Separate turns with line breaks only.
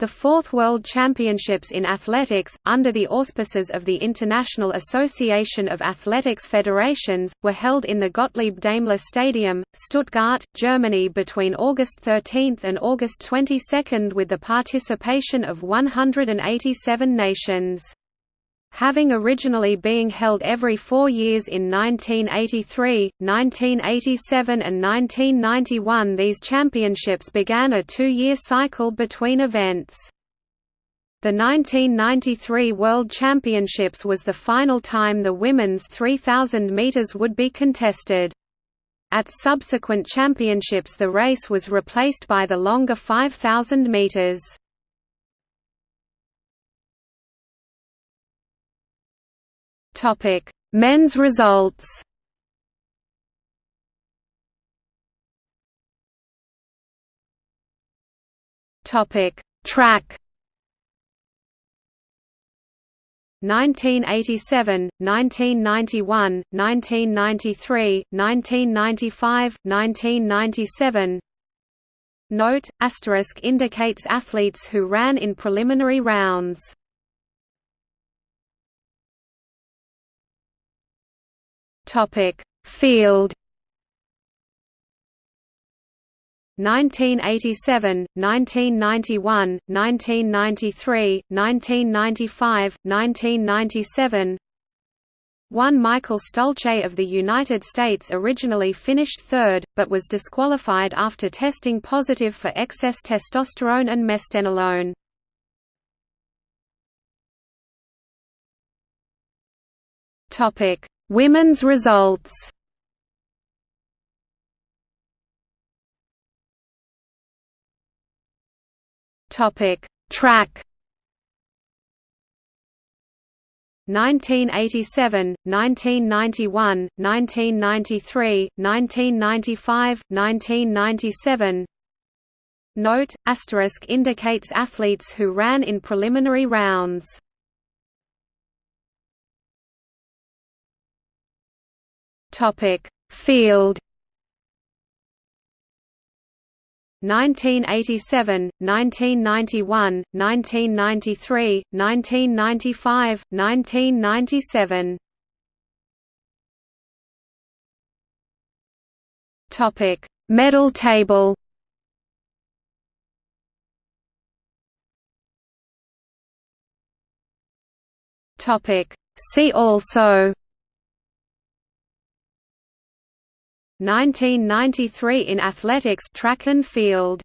The Fourth World Championships in Athletics, under the auspices of the International Association of Athletics Federations, were held in the Gottlieb Daimler Stadium, Stuttgart, Germany between August 13 and August 22 with the participation of 187 nations. Having originally being held every four years in 1983, 1987 and 1991 these championships began a two-year cycle between events. The 1993 World Championships was the final time the women's 3,000 metres would be contested. At subsequent championships the race was replaced by the longer 5,000 metres. Topic: Men's results. Topic: Track. 1987, 1991, 1993, 1995, 1997 Note, asterisk indicates athletes who ran in preliminary rounds Topic: Field 1987, 1991, 1993, 1995, 1997 one Michael Stulce of the United States originally finished third, but was disqualified after testing positive for excess testosterone and mestenolone. Women's results. Topic. Track. 1987, 1991, 1993, 1995, 1997 Note, asterisk indicates athletes who ran in preliminary rounds Topic: Field 1987, 1991, 1993, 1995, 1997. Topic: Medal table. Topic: See also 1993 in athletics track and field